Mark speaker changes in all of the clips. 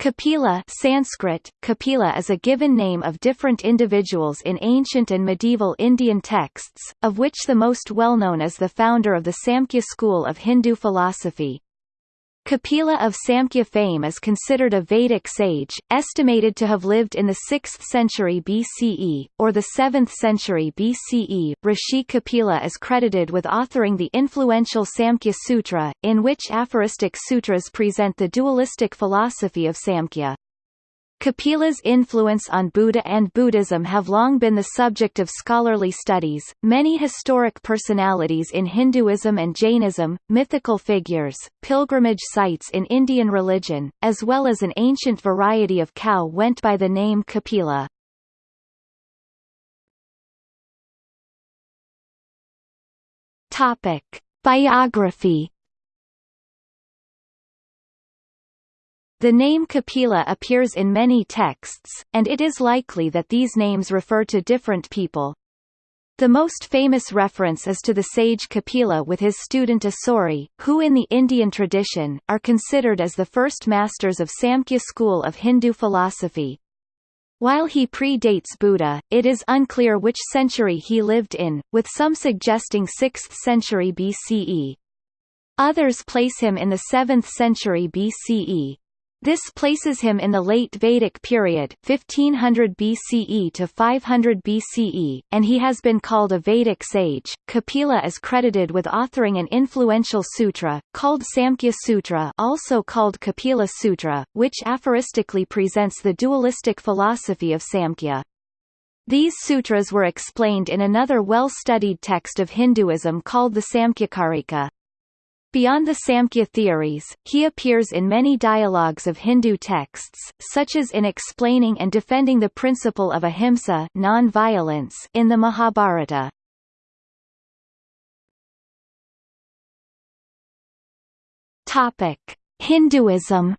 Speaker 1: Kapila Sanskrit, Kapila is a given name of different individuals in ancient and medieval Indian texts, of which the most well-known is the founder of the Samkhya school of Hindu philosophy. Kapila of Samkhya fame is considered a Vedic sage, estimated to have lived in the 6th century BCE, or the 7th century BCE. Rishi Kapila is credited with authoring the influential Samkhya Sutra, in which aphoristic sutras present the dualistic philosophy of Samkhya. Kapila's influence on Buddha and Buddhism have long been the subject of scholarly studies. Many historic personalities in Hinduism and Jainism, mythical figures, pilgrimage sites in Indian religion, as well as an ancient variety of cow went by the name Kapila. Topic: Biography The name Kapila appears in many texts, and it is likely that these names refer to different people. The most famous reference is to the sage Kapila with his student Asuri, who in the Indian tradition, are considered as the first masters of Samkhya school of Hindu philosophy. While he predates Buddha, it is unclear which century he lived in, with some suggesting 6th century BCE. Others place him in the 7th century BCE. This places him in the late Vedic period 1500 BCE to 500 BCE, and he has been called a Vedic sage. Kapila is credited with authoring an influential sutra, called Samkhya Sutra also called Kapila Sutra, which aphoristically presents the dualistic philosophy of Samkhya. These sutras were explained in another well-studied text of Hinduism called the Samkhyakarika. Beyond the Samkhya theories, he appears in many dialogues of Hindu texts, such as in explaining and defending the principle of ahimsa non-violence in the Mahabharata. Topic: Hinduism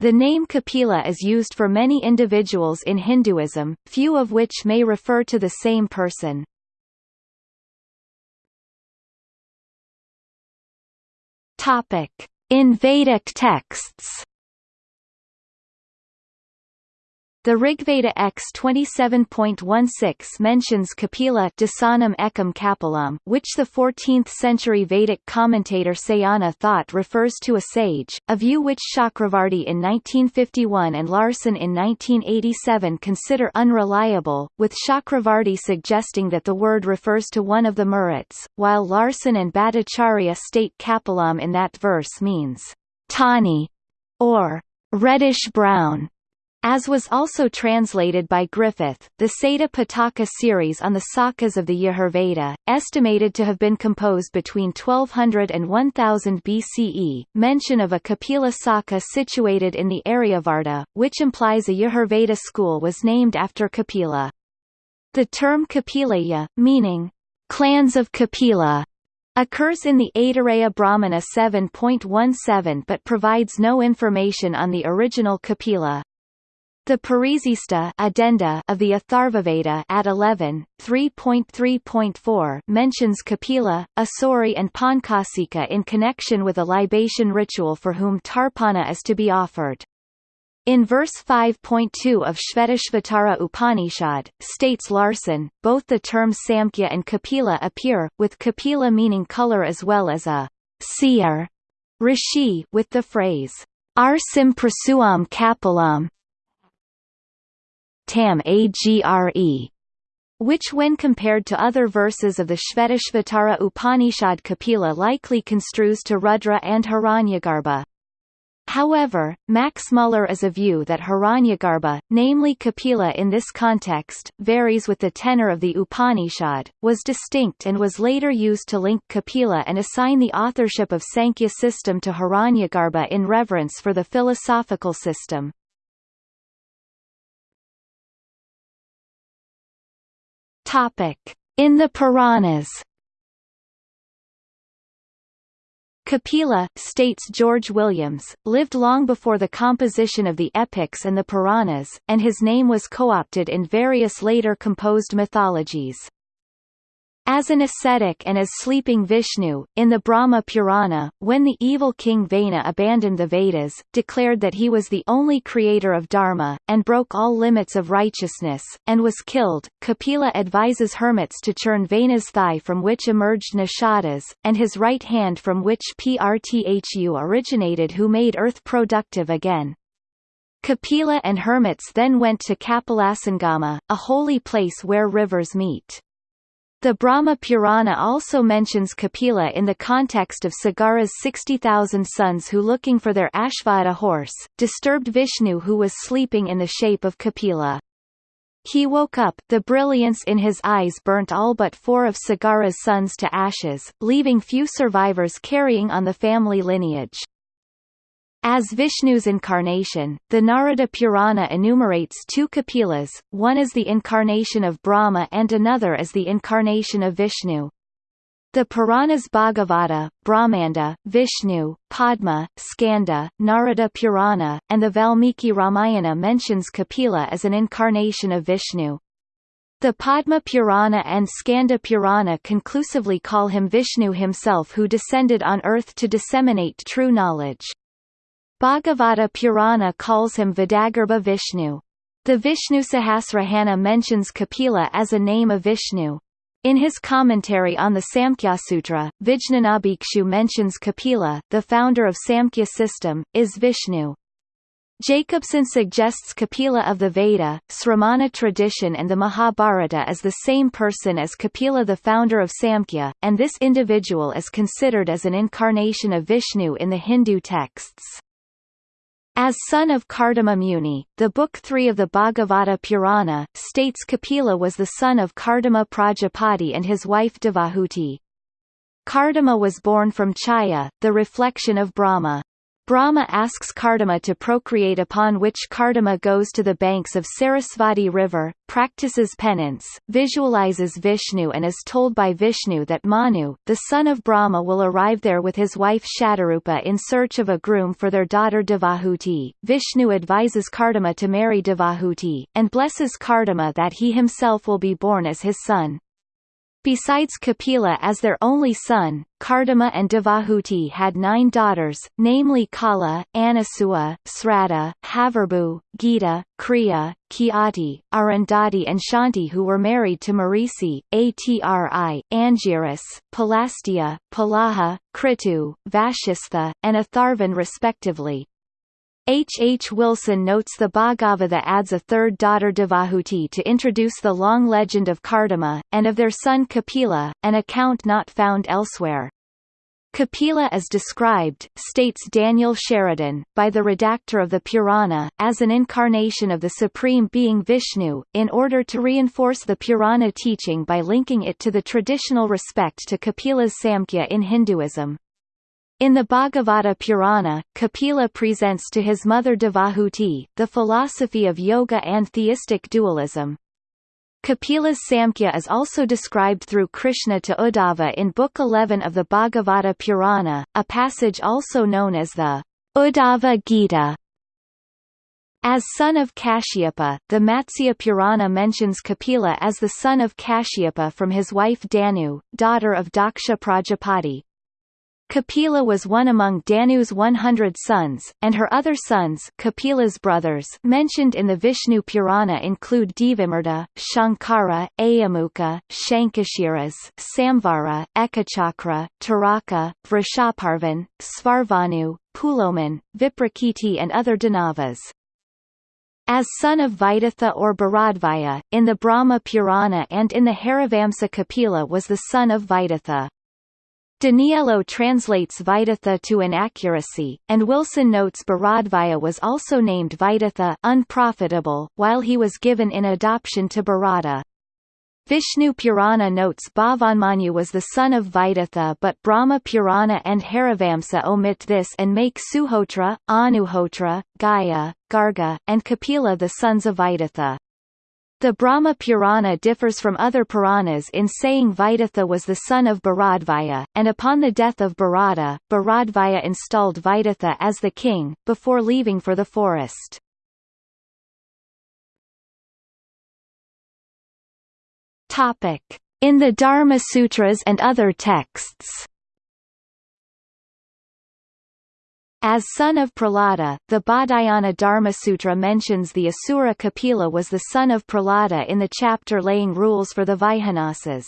Speaker 1: The name Kapila is used for many individuals in Hinduism, few of which may refer to the same person. Topic: In Vedic texts The Rigveda X 27.16 mentions Kapila Dasanam Ekam which the 14th-century Vedic commentator Sayana thought refers to a sage, a view which Chakravarti in 1951 and Larson in 1987 consider unreliable, with Chakravarti suggesting that the word refers to one of the Maruts, while Larson and Bhattacharya state Kapilam in that verse means tawny or reddish-brown. As was also translated by Griffith, the Sada Pitaka series on the sakas of the Yajurveda, estimated to have been composed between 1200 and 1000 BCE, mention of a Kapila Saka situated in the Aryavarta, which implies a Yajurveda school was named after Kapila. The term Kapilaya, meaning, clans of Kapila, occurs in the Aitareya Brahmana 7.17 but provides no information on the original Kapila. The Parisista addenda of the Atharvaveda at 11, 3.3.4 mentions Kapila, Asuri and Pankasika in connection with a libation ritual for whom Tarpana is to be offered. In verse 5.2 of Shvetashvatara Upanishad, states Larson, both the terms Samkhya and Kapila appear, with Kapila meaning color as well as a seer rishi with the phrase Arsim prasuam kapilam tam agre which when compared to other verses of the Shvetashvatara Upanishad Kapila likely construes to Rudra and Hiranyagarbha. However, Max Muller is a view that Hiranyagarbha, namely Kapila in this context, varies with the tenor of the Upanishad, was distinct and was later used to link Kapila and assign the authorship of Sankhya system to Hiranyagarbha in reverence for the philosophical system. In the Puranas. Kapila, states George Williams, lived long before the composition of the epics and the Puranas, and his name was co-opted in various later composed mythologies. As an ascetic and as sleeping Vishnu, in the Brahma Purana, when the evil king Vena abandoned the Vedas, declared that he was the only creator of Dharma, and broke all limits of righteousness, and was killed, Kapila advises hermits to churn Vena's thigh from which emerged Nishadas, and his right hand from which Prthu originated who made earth productive again. Kapila and hermits then went to Kapilasangama, a holy place where rivers meet. The Brahma Purana also mentions Kapila in the context of Sagara's 60,000 sons who looking for their Ashvata horse, disturbed Vishnu who was sleeping in the shape of Kapila. He woke up, the brilliance in his eyes burnt all but four of Sagara's sons to ashes, leaving few survivors carrying on the family lineage. As Vishnu's incarnation, the Narada Purana enumerates two Kapilas, one as the incarnation of Brahma and another as the incarnation of Vishnu. The Puranas Bhagavata, Brahmanda, Vishnu, Padma, Skanda, Narada Purana, and the Valmiki Ramayana mentions Kapila as an incarnation of Vishnu. The Padma Purana and Skanda Purana conclusively call him Vishnu himself who descended on earth to disseminate true knowledge. Bhagavata Purana calls him Vidagarbha Vishnu. The Vishnu Sahasranama mentions Kapila as a name of Vishnu. In his commentary on the Samkhya Sutra, Vijnanabhikshu mentions Kapila, the founder of Samkhya system, is Vishnu. Jacobson suggests Kapila of the Veda, Sramana tradition and the Mahabharata as the same person as Kapila the founder of Samkhya, and this individual is considered as an incarnation of Vishnu in the Hindu texts. As son of Kardama Muni, the Book 3 of the Bhagavata Purana, states Kapila was the son of Kardama Prajapati and his wife Devahuti. Kardama was born from Chaya, the reflection of Brahma. Brahma asks Kardama to procreate upon which Kardama goes to the banks of Sarasvati river, practices penance, visualizes Vishnu and is told by Vishnu that Manu, the son of Brahma will arrive there with his wife Shatarupa in search of a groom for their daughter Devahuti. Vishnu advises Kardama to marry Devahuti, and blesses Kardama that he himself will be born as his son. Besides Kapila as their only son, Kardama and Devahuti had nine daughters, namely Kala, Anasua, Srata, Havirbu, Gita, Kriya, Kiati, Arundhati and Shanti who were married to Marisi, Atri, Angiras, Palastia, Palaha, Kritu, Vashistha, and Atharvan respectively. H. H. Wilson notes the Bhagavata adds a third daughter Devahuti to introduce the long legend of Kardama, and of their son Kapila, an account not found elsewhere. Kapila as described, states Daniel Sheridan, by the redactor of the Purana, as an incarnation of the Supreme Being Vishnu, in order to reinforce the Purana teaching by linking it to the traditional respect to Kapila's Samkhya in Hinduism. In the Bhagavata Purana, Kapila presents to his mother Devahuti, the philosophy of yoga and theistic dualism. Kapila's Samkhya is also described through Krishna to Uddhava in Book 11 of the Bhagavata Purana, a passage also known as the Uddhava Gita. As son of Kashyapa, the Matsya Purana mentions Kapila as the son of Kashyapa from his wife Danu, daughter of Daksha Prajapati. Kapila was one among Danu's 100 sons, and her other sons Kapila's brothers mentioned in the Vishnu Purana include Devamirta, Shankara, Ayamuka, Shankashiras, Samvara, Ekachakra, Taraka, Vrishaparvan, Svarvanu, Puloman, Viprakiti and other Danavas. As son of Vidatha or Bharadvaya, in the Brahma Purana and in the Harivamsa Kapila was the son of Vidatha. Daniello translates Vidatha to inaccuracy, and Wilson notes Bharadvaya was also named Vidatha unprofitable, while he was given in adoption to Bharata. Vishnu Purana notes Bhavanmanu was the son of Vidatha but Brahma Purana and Harivamsa omit this and make Suhotra, Anuhotra, Gaya, Garga, and Kapila the sons of Vidatha. The Brahma Purana differs from other Puranas in saying Vidatha was the son of Bharadvaya, and upon the death of Bharata, Bharadvaya installed Vidatha as the king, before leaving for the forest. In the Dharma Sutras and other texts. As son of Prahlada, the Baudhayana Dharmasutra mentions the Asura Kapila was the son of Prahlada in the chapter laying rules for the Vaihanasas.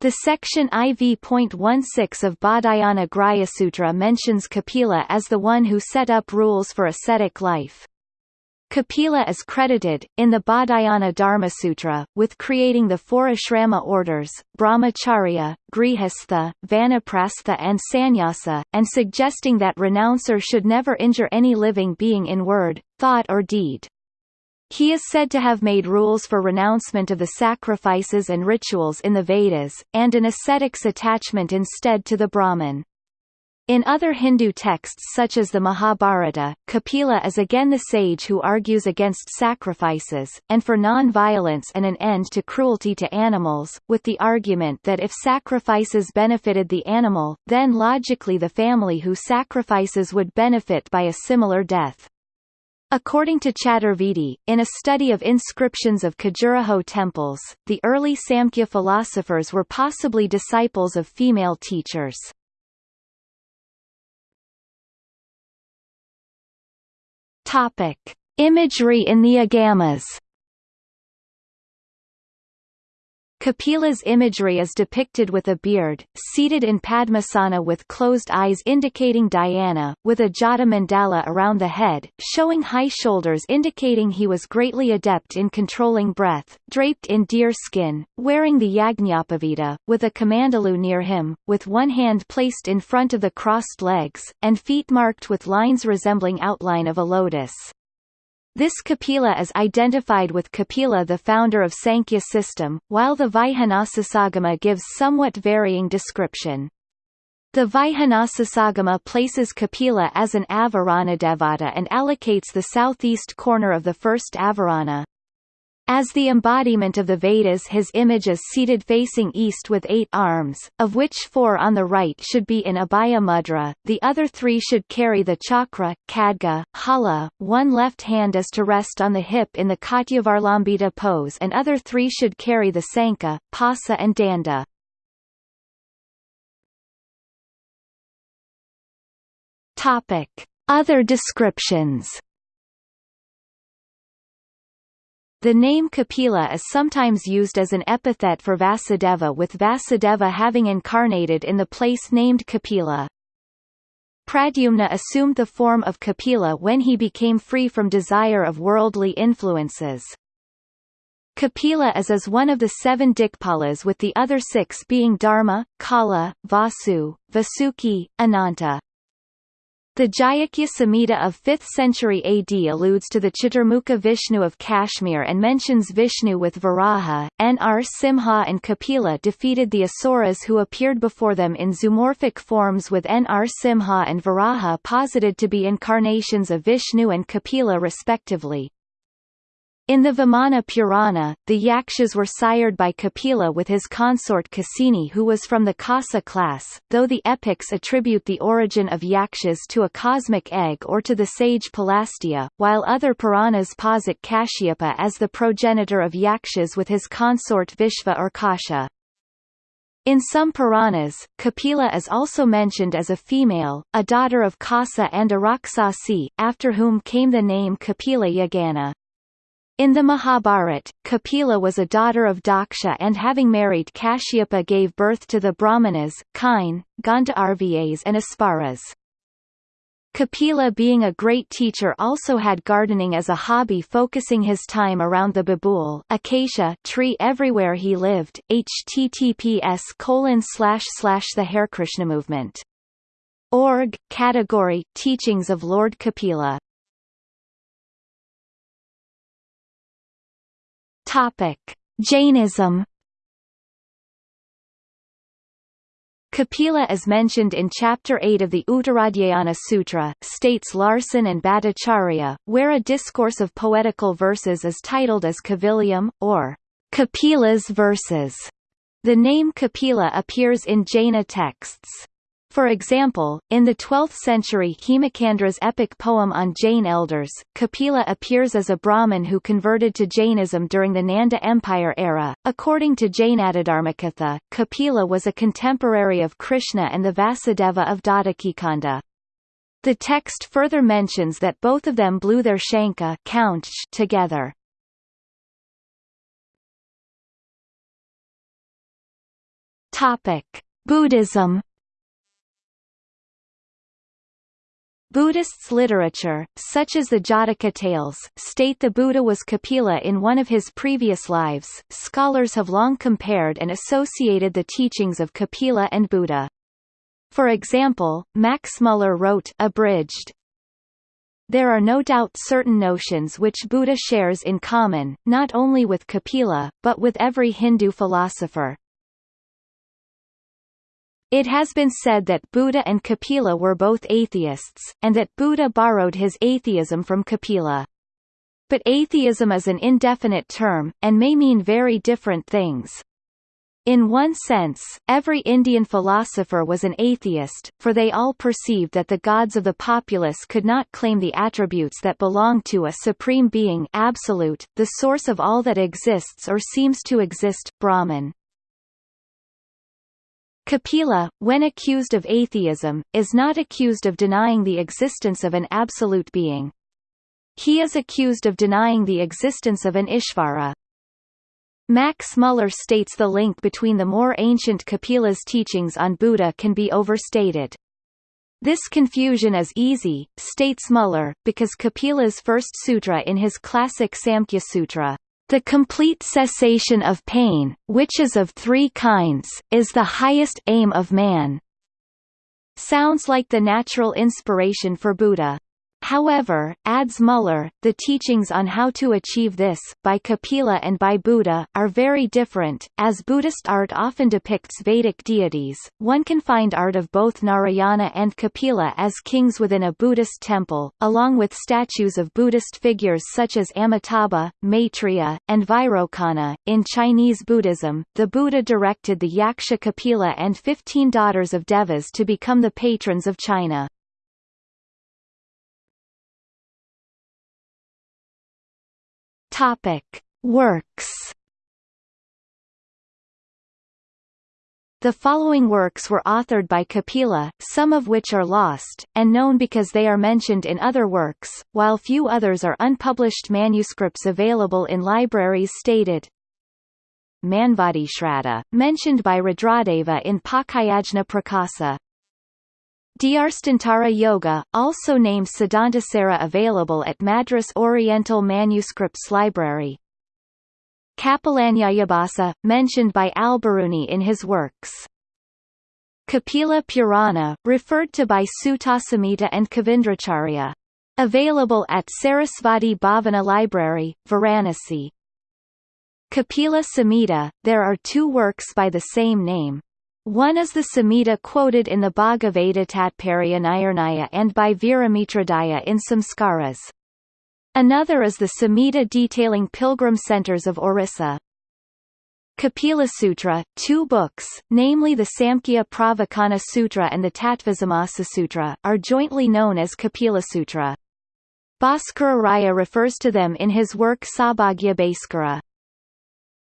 Speaker 1: The section IV.16 of Badayana Baudhayana Grhyasutra mentions Kapila as the one who set up rules for ascetic life. Kapila is credited, in the Baudhayana Dharmasutra, with creating the four ashrama orders, brahmacharya, grihastha, vanaprastha and sannyasa, and suggesting that renouncer should never injure any living being in word, thought or deed. He is said to have made rules for renouncement of the sacrifices and rituals in the Vedas, and an ascetic's attachment instead to the Brahman. In other Hindu texts such as the Mahabharata, Kapila is again the sage who argues against sacrifices, and for non-violence and an end to cruelty to animals, with the argument that if sacrifices benefited the animal, then logically the family who sacrifices would benefit by a similar death. According to Chaturvedi, in a study of inscriptions of Khajuraho temples, the early Samkhya philosophers were possibly disciples of female teachers. Topic: Imagery in the Agamas Kapila's imagery is depicted with a beard, seated in Padmasana with closed eyes indicating dhyana, with a jata mandala around the head, showing high shoulders indicating he was greatly adept in controlling breath, draped in deer skin, wearing the Yajñapavita, with a kamandalu near him, with one hand placed in front of the crossed legs, and feet marked with lines resembling outline of a lotus. This Kapila is identified with Kapila the founder of Sankhya system, while the Vaihanasasagama gives somewhat varying description. The Vaihanasasagama places Kapila as an Avaranadevata and allocates the southeast corner of the first Avarana, as the embodiment of the Vedas his image is seated facing east with eight arms, of which four on the right should be in Abhaya Mudra, the other three should carry the chakra, khadga, hala, one left hand is to rest on the hip in the Katyavarlambita pose and other three should carry the sankha, pasa and danda. Other descriptions The name Kapila is sometimes used as an epithet for Vasudeva with Vasudeva having incarnated in the place named Kapila. Pradyumna assumed the form of Kapila when he became free from desire of worldly influences. Kapila is as one of the seven Dikpalas with the other six being Dharma, Kala, Vasu, Vasuki, Ananta. The Jayakya Samhita of 5th century AD alludes to the Chaturmukha Vishnu of Kashmir and mentions Vishnu with Varaha. Nr. Simha and Kapila defeated the Asuras who appeared before them in zoomorphic forms with Nr. Simha and Varaha posited to be incarnations of Vishnu and Kapila respectively. In the Vamana Purana, the Yakshas were sired by Kapila with his consort Kasini who was from the Kasa class, though the epics attribute the origin of Yakshas to a cosmic egg or to the sage Pulastya, while other Puranas posit Kashyapa as the progenitor of Yakshas with his consort Vishva or Kasha. In some Puranas, Kapila is also mentioned as a female, a daughter of Kasa and Araksasi, after whom came the name Kapila Yagana. In the Mahabharat, Kapila was a daughter of Daksha and having married Kashyapa gave birth to the Brahmanas, Kine, Gandharvas and Apsaras. Kapila being a great teacher also had gardening as a hobby focusing his time around the babool acacia tree everywhere he lived, https colon slash slash the Hare Krishna movement. Org, category, Teachings of Lord Kapila Topic: Jainism. Kapila is mentioned in Chapter 8 of the Uttaradhyayana Sutra, states Larson and Bhattacharya, where a discourse of poetical verses is titled as Kaviliyam, or Kapila's verses. The name Kapila appears in Jaina texts. For example, in the 12th century Hemacandra's epic poem on Jain elders, Kapila appears as a Brahmin who converted to Jainism during the Nanda Empire era. According to Jainadidharmakatha, Kapila was a contemporary of Krishna and the Vasudeva of Dadakikanda. The text further mentions that both of them blew their shanka together. Topic: Buddhism Buddhists' literature, such as the Jataka tales, state the Buddha was Kapila in one of his previous lives. Scholars have long compared and associated the teachings of Kapila and Buddha. For example, Max Muller wrote abridged, there are no doubt certain notions which Buddha shares in common, not only with Kapila, but with every Hindu philosopher. It has been said that Buddha and Kapila were both atheists, and that Buddha borrowed his atheism from Kapila. But atheism is an indefinite term, and may mean very different things. In one sense, every Indian philosopher was an atheist, for they all perceived that the gods of the populace could not claim the attributes that belong to a supreme being absolute, the source of all that exists or seems to exist, Brahman. Kapila, when accused of atheism, is not accused of denying the existence of an absolute being. He is accused of denying the existence of an Ishvara. Max Muller states the link between the more ancient Kapila's teachings on Buddha can be overstated. This confusion is easy, states Muller, because Kapila's first sutra in his classic Samkhya Sutra the complete cessation of pain, which is of three kinds, is the highest aim of man. Sounds like the natural inspiration for Buddha. However, adds Muller, the teachings on how to achieve this, by Kapila and by Buddha, are very different. As Buddhist art often depicts Vedic deities, one can find art of both Narayana and Kapila as kings within a Buddhist temple, along with statues of Buddhist figures such as Amitabha, Maitreya, and Vairocana. In Chinese Buddhism, the Buddha directed the Yaksha Kapila and fifteen daughters of Devas to become the patrons of China. Topic: Works. The following works were authored by Kapila, some of which are lost, and known because they are mentioned in other works, while few others are unpublished manuscripts available in libraries stated. Manvadi mentioned by Rudradeva in Pakayajna Prakasa, Dhyarstantara Yoga, also named Siddhantasara available at Madras Oriental Manuscripts Library. Kapilanyayabhasa, mentioned by Al-Biruni in his works. Kapila Purana, referred to by Suttasamhita and Kavindracharya. Available at Sarasvati Bhavana Library, Varanasi. Kapila Samhita, there are two works by the same name. One is the Samhita quoted in the Bhagavata Tatparyanirnaya and by Viramitradaya in Samskaras. Another is the Samhita detailing pilgrim centers of Orissa. Kapila Sutra, two books, namely the Samkhya Pravachana Sutra and the Tattvasamasa Sutra, are jointly known as Kapila Sutra. Bhaskara Raya refers to them in his work Saubhagya Bhaskara.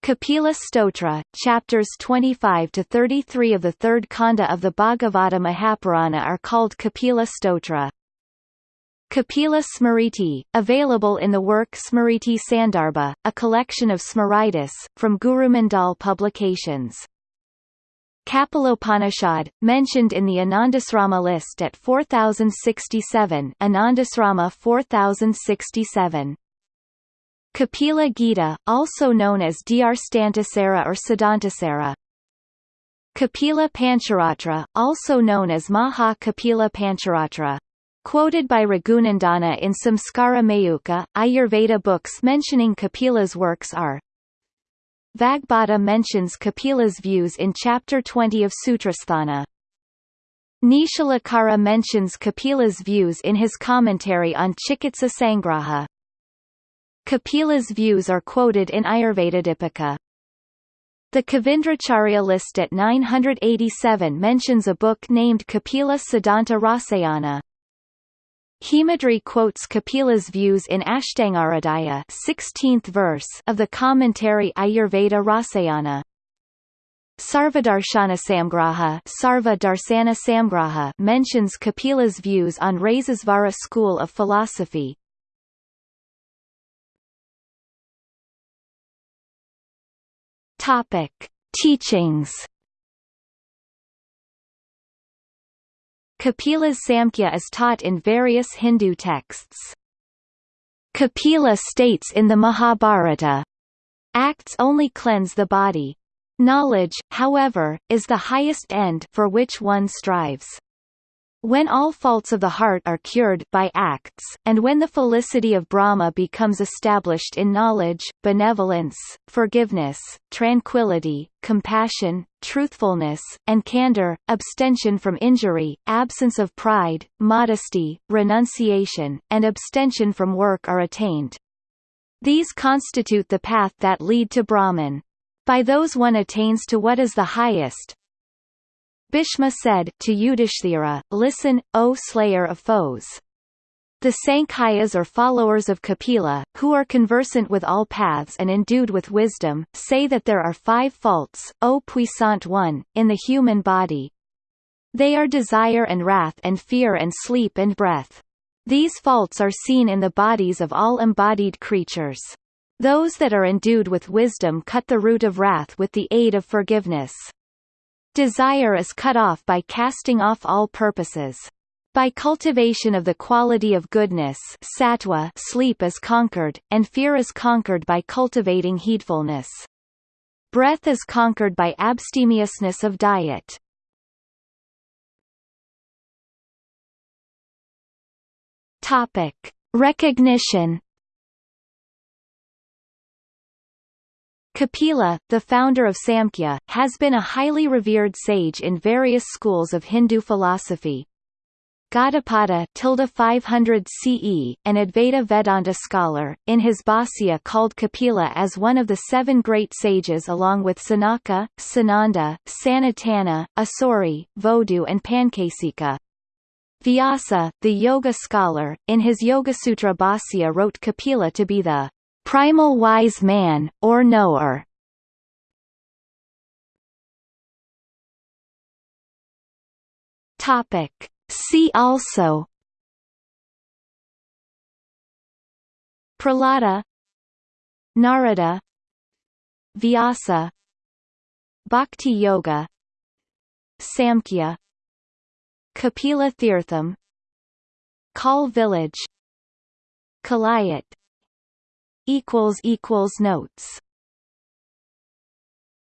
Speaker 1: Kapila Stotra, chapters 25 to 33 of the third kanda of the Bhagavata Mahapurana are called Kapila Stotra. Kapila Smriti, available in the work Smriti Sandarbha, a collection of Smritis, from Guru Mandal Publications. Kapilopanishad, mentioned in the Anandasrama list at 4067 Anandasrama 4067. Kapila Gita, also known as Dhyarstantasara or Siddhantasara. Kapila Pancharatra, also known as Maha Kapila Pancharatra. Quoted by Raghunandana in Samskara Mayuka, Ayurveda books mentioning Kapila's works are Vagbhata mentions Kapila's views in Chapter 20 of Sutrasthana. Nishalakara mentions Kapila's views in his commentary on Chikitsa Sangraha. Kapila's views are quoted in Ayurvedadipika. The Kavindracharya list at 987 mentions a book named Kapila Siddhanta Rasayana. Hemadri quotes Kapila's views in Ashtangaradaya 16th verse of the commentary Ayurveda Rasayana. Sarvadarshana Samgraha, Sarva Darsana Samgraha mentions Kapila's views on Rasesvara school of philosophy. Topic: Teachings. Kapila's Samkhya is taught in various Hindu texts. Kapila states in the Mahabharata, Acts only cleanse the body, Knowledge, however, is the highest end for which one strives. When all faults of the heart are cured by acts, and when the felicity of Brahma becomes established in knowledge, benevolence, forgiveness, tranquility, compassion, truthfulness, and candor, abstention from injury, absence of pride, modesty, renunciation, and abstention from work are attained. These constitute the path that lead to Brahman. By those one attains to what is the highest. Bhishma said to Yudhishthira, Listen, O slayer of foes. The Sankhayas or followers of Kapila, who are conversant with all paths and endued with wisdom, say that there are five faults, O puissant one, in the human body. They are desire and wrath and fear and sleep and breath. These faults are seen in the bodies of all embodied creatures. Those that are endued with wisdom cut the root of wrath with the aid of forgiveness. Desire is cut off by casting off all purposes. By cultivation of the quality of goodness sattva, sleep is conquered, and fear is conquered by cultivating heedfulness. Breath is conquered by abstemiousness of diet. Topic. Recognition Kapila, the founder of Samkhya, has been a highly revered sage in various schools of Hindu philosophy. Gaudapada 500 CE, an Advaita Vedanta scholar, in his Bhāsya called Kapila as one of the seven great sages along with Sanaka, Sananda, Sanatana, Asuri, Vodhu and Pankasika. Vyasa, the yoga scholar, in his Yogasutra Bhāsya wrote Kapila to be the primal wise man, or knower. Topic. See also. Prahlada Narada. Vyasa. Bhakti Yoga. Samkhya. Kapila Tirtham Kal Village. Kalayat equals equals notes